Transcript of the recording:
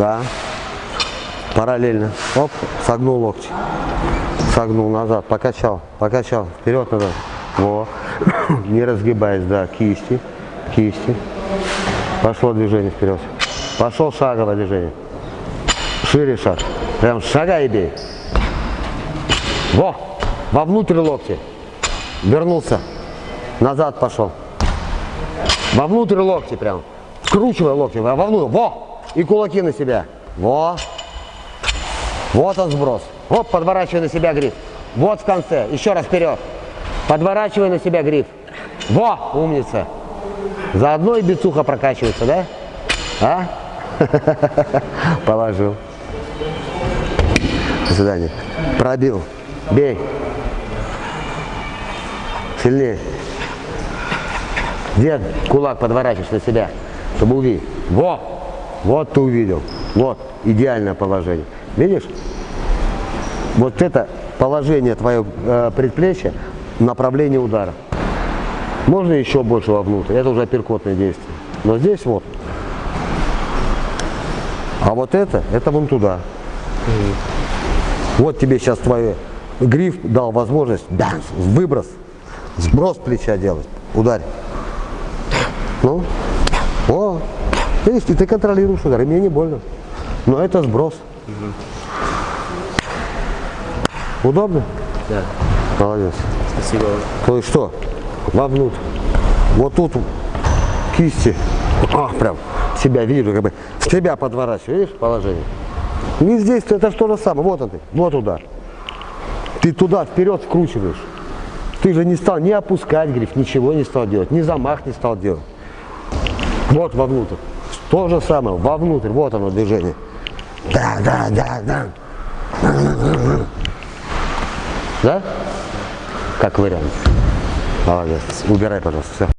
Да. Параллельно. Оп, согнул локти. Согнул назад, покачал, покачал, вперед, назад. Во. Не разгибаясь, да, кисти, кисти. Пошло движение вперед. Пошел шаговое движение. Шире шаг. Прям шагай бей. Во! Вовнутрь локти. Вернулся. Назад пошел. Вовнутрь локти прям. Скручивай локти. Вовнутрь. Во! И кулаки на себя. Во! Вот он сброс. Вот, подворачивай на себя гриф. Вот в конце. Еще раз вперед. Подворачивай на себя гриф. Во! Умница. Заодно и бицуха прокачивается, да? А? Положил. До свидания. Пробил. Бей. Сильнее. Где кулак подворачиваешь на себя, чтобы увидеть? Во! Вот ты увидел. Вот. Идеальное положение. Видишь? Вот это положение твоего э, предплечья, направление удара. Можно еще больше вовнутрь. Это уже апперкотное действие. Но здесь вот. А вот это, это вон туда. Вот тебе сейчас твой гриф дал возможность данс, выброс, сброс плеча делать. Ударь. Видишь, и ты контролируешь удар, и мне не больно. Но это сброс. Удобно? Да. Молодец. Спасибо. То есть что? Вовнутрь. Вот тут кисти. А, прям себя вижу, как бы себя подворачиваю, видишь, положение. Не здесь, это что же самое. Вот он ты, вот удар. Ты туда вперед вкручиваешь. Ты же не стал ни опускать гриф, ничего не стал делать, ни замах не стал делать. Вот вовнутрь. То же самое, вовнутрь, вот оно движение. Да, да, да, да. Да? Как вариант. Молодец. Убирай, пожалуйста. Все.